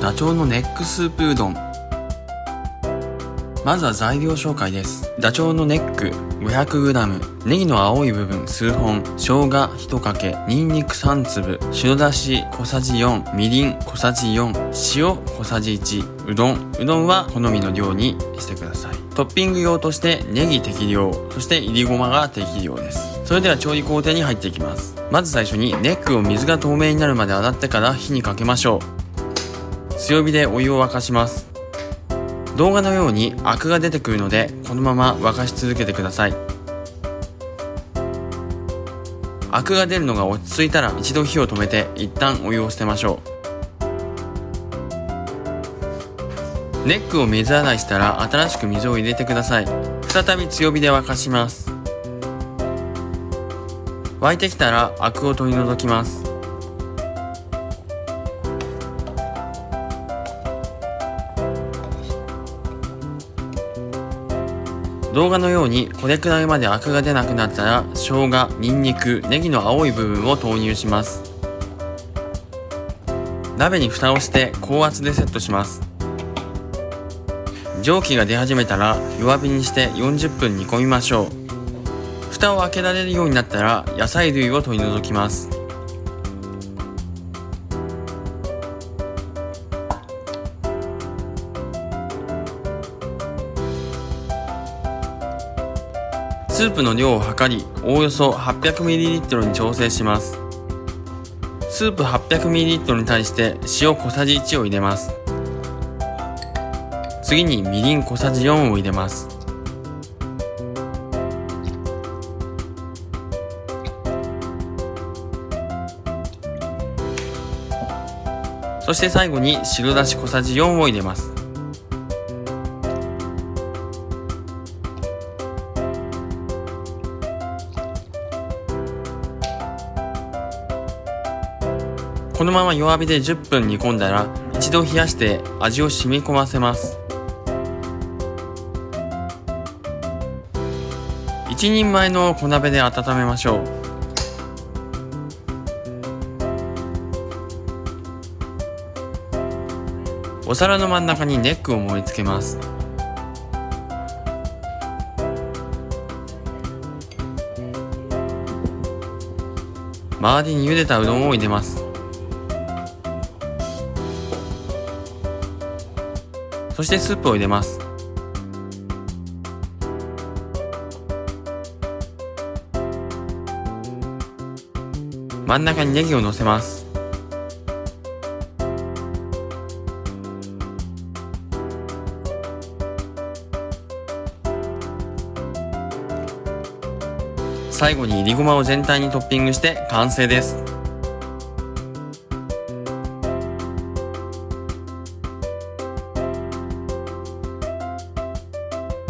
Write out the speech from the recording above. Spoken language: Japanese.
ダチョウのネックスープうどん。まずは材料紹介です。ダチョウのネック。500g ネギの青い部分。数本。生姜1かけ。ニンニク3粒。白だし小さじ4みりん小さじ4塩小さじ1うどん。うどんは好みの量にしてください。トッピング用としてネギ適量。そしていりごまが適量です。それでは調理工程に入っていきます。まず最初にネックを水が透明になるまで洗ってから火にかけましょう。強火でお湯を沸かします。動画のようにアクが出てくるのでこのまま沸かし続けてください。アクが出るのが落ち着いたら一度火を止めて一旦お湯を捨てましょう。ネックを水洗いしたら新しく水を入れてください。再び強火で沸かします。沸いてきたらアクを取り除きます。動画のようにこれくらいまでアクが出なくなったら生姜、ニンニク、ネギの青い部分を投入します。鍋に蓋をして高圧でセットします。蒸気が出始めたら弱火にして40分煮込みましょう。蓋を開けられるようになったら野菜類を取り除きます。スープの量を測りおおよそ 800ml に調整します。スープ 800ml に対して塩小さじ1を入れます。次にみりん小さじ4を入れます。そして最後に白だし小さじ4を入れます。このまま弱火で10分煮込んだら一度冷やして味を染み込ませます。1人前の小鍋で温めましょう。お皿の真ん中にネックを盛り付けます。周りに茹でたうどんを入れます。そしてスープを入れます。真ん中にネギを乗せます。最後にいりごまを全体にトッピングして完成です。